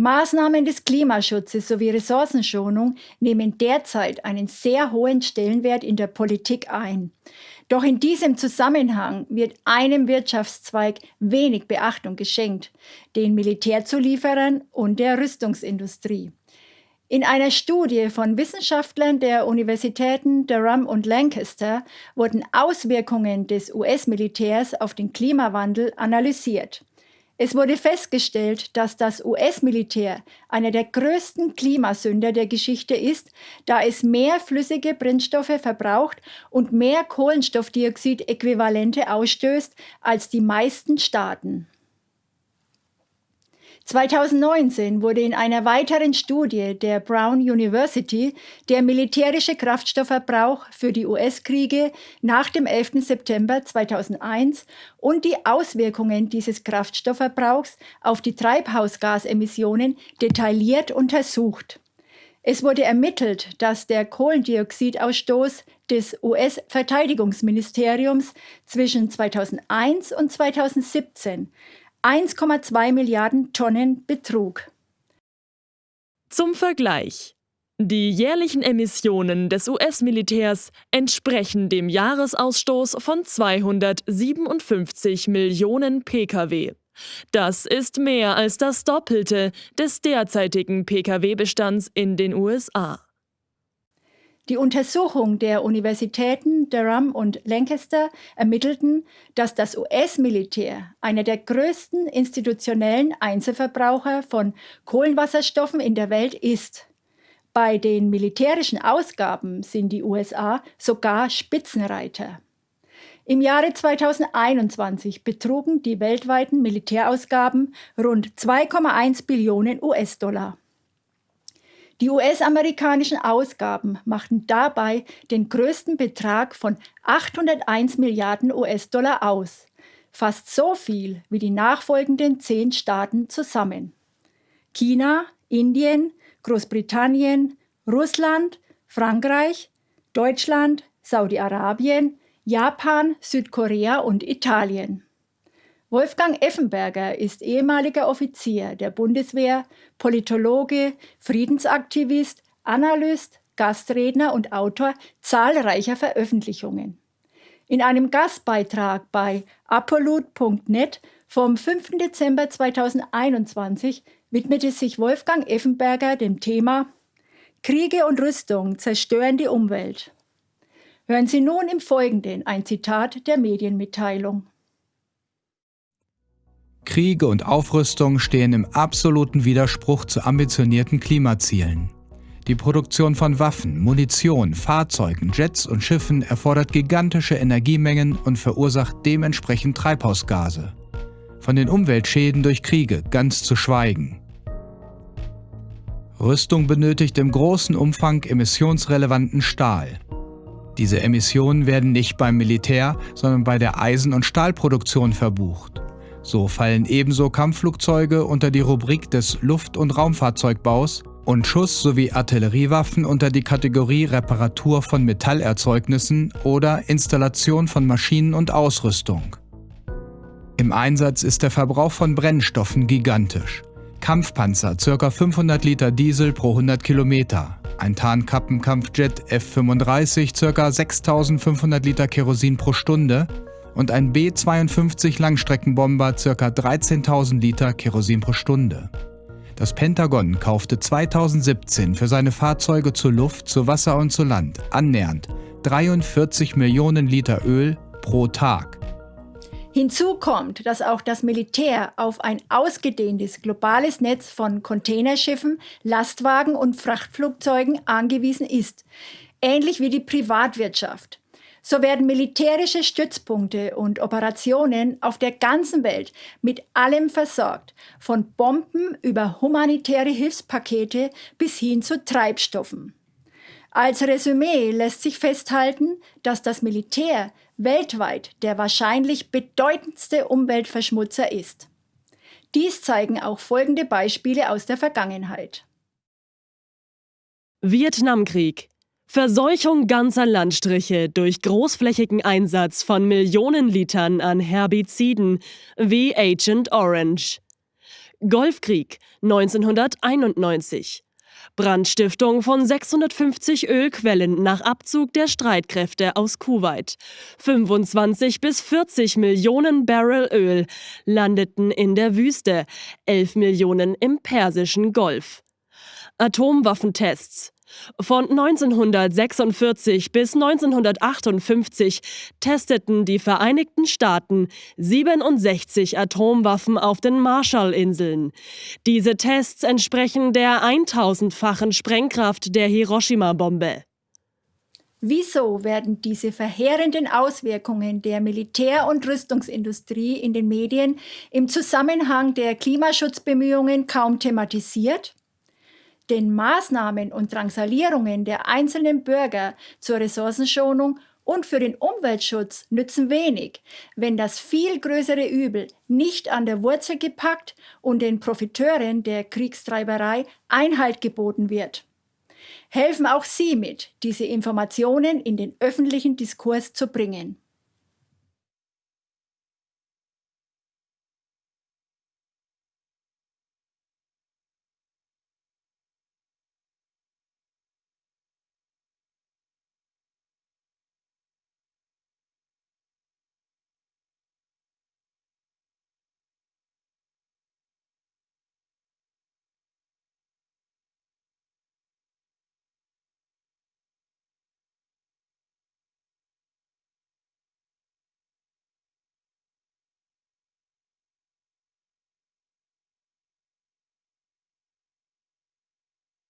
Maßnahmen des Klimaschutzes sowie Ressourcenschonung nehmen derzeit einen sehr hohen Stellenwert in der Politik ein. Doch in diesem Zusammenhang wird einem Wirtschaftszweig wenig Beachtung geschenkt, den Militärzulieferern und der Rüstungsindustrie. In einer Studie von Wissenschaftlern der Universitäten Durham und Lancaster wurden Auswirkungen des US-Militärs auf den Klimawandel analysiert. Es wurde festgestellt, dass das US-Militär einer der größten Klimasünder der Geschichte ist, da es mehr flüssige Brennstoffe verbraucht und mehr Kohlenstoffdioxid-Äquivalente ausstößt als die meisten Staaten. 2019 wurde in einer weiteren Studie der Brown University der militärische Kraftstoffverbrauch für die US-Kriege nach dem 11. September 2001 und die Auswirkungen dieses Kraftstoffverbrauchs auf die Treibhausgasemissionen detailliert untersucht. Es wurde ermittelt, dass der Kohlendioxidausstoß des US-Verteidigungsministeriums zwischen 2001 und 2017 1,2 Milliarden Tonnen betrug. Zum Vergleich. Die jährlichen Emissionen des US-Militärs entsprechen dem Jahresausstoß von 257 Millionen Pkw. Das ist mehr als das Doppelte des derzeitigen Pkw-Bestands in den USA. Die Untersuchung der Universitäten Durham und Lancaster ermittelten, dass das US-Militär einer der größten institutionellen Einzelverbraucher von Kohlenwasserstoffen in der Welt ist. Bei den militärischen Ausgaben sind die USA sogar Spitzenreiter. Im Jahre 2021 betrugen die weltweiten Militärausgaben rund 2,1 Billionen US-Dollar. Die US-amerikanischen Ausgaben machten dabei den größten Betrag von 801 Milliarden US-Dollar aus, fast so viel wie die nachfolgenden zehn Staaten zusammen. China, Indien, Großbritannien, Russland, Frankreich, Deutschland, Saudi-Arabien, Japan, Südkorea und Italien. Wolfgang Effenberger ist ehemaliger Offizier der Bundeswehr, Politologe, Friedensaktivist, Analyst, Gastredner und Autor zahlreicher Veröffentlichungen. In einem Gastbeitrag bei apollut.net vom 5. Dezember 2021 widmete sich Wolfgang Effenberger dem Thema Kriege und Rüstung zerstören die Umwelt. Hören Sie nun im Folgenden ein Zitat der Medienmitteilung. Kriege und Aufrüstung stehen im absoluten Widerspruch zu ambitionierten Klimazielen. Die Produktion von Waffen, Munition, Fahrzeugen, Jets und Schiffen erfordert gigantische Energiemengen und verursacht dementsprechend Treibhausgase. Von den Umweltschäden durch Kriege ganz zu schweigen. Rüstung benötigt im großen Umfang emissionsrelevanten Stahl. Diese Emissionen werden nicht beim Militär, sondern bei der Eisen- und Stahlproduktion verbucht. So fallen ebenso Kampfflugzeuge unter die Rubrik des Luft- und Raumfahrzeugbaus und Schuss- sowie Artilleriewaffen unter die Kategorie Reparatur von Metallerzeugnissen oder Installation von Maschinen und Ausrüstung. Im Einsatz ist der Verbrauch von Brennstoffen gigantisch. Kampfpanzer ca. 500 Liter Diesel pro 100 Kilometer, ein Tarnkappenkampfjet F-35 ca. 6500 Liter Kerosin pro Stunde und ein B-52 Langstreckenbomber ca. 13.000 Liter Kerosin pro Stunde. Das Pentagon kaufte 2017 für seine Fahrzeuge zu Luft, zu Wasser und zu Land annähernd 43 Millionen Liter Öl pro Tag. Hinzu kommt, dass auch das Militär auf ein ausgedehntes globales Netz von Containerschiffen, Lastwagen und Frachtflugzeugen angewiesen ist, ähnlich wie die Privatwirtschaft. So werden militärische Stützpunkte und Operationen auf der ganzen Welt mit allem versorgt, von Bomben über humanitäre Hilfspakete bis hin zu Treibstoffen. Als Resümee lässt sich festhalten, dass das Militär weltweit der wahrscheinlich bedeutendste Umweltverschmutzer ist. Dies zeigen auch folgende Beispiele aus der Vergangenheit. Vietnamkrieg Verseuchung ganzer Landstriche durch großflächigen Einsatz von Millionen Litern an Herbiziden wie Agent Orange. Golfkrieg 1991. Brandstiftung von 650 Ölquellen nach Abzug der Streitkräfte aus Kuwait. 25 bis 40 Millionen Barrel Öl landeten in der Wüste, 11 Millionen im Persischen Golf. Atomwaffentests von 1946 bis 1958 testeten die Vereinigten Staaten 67 Atomwaffen auf den Marshallinseln. Diese Tests entsprechen der 1000-fachen Sprengkraft der Hiroshima-Bombe. Wieso werden diese verheerenden Auswirkungen der Militär- und Rüstungsindustrie in den Medien im Zusammenhang der Klimaschutzbemühungen kaum thematisiert? Den Maßnahmen und Drangsalierungen der einzelnen Bürger zur Ressourcenschonung und für den Umweltschutz nützen wenig, wenn das viel größere Übel nicht an der Wurzel gepackt und den Profiteuren der Kriegstreiberei Einhalt geboten wird. Helfen auch Sie mit, diese Informationen in den öffentlichen Diskurs zu bringen.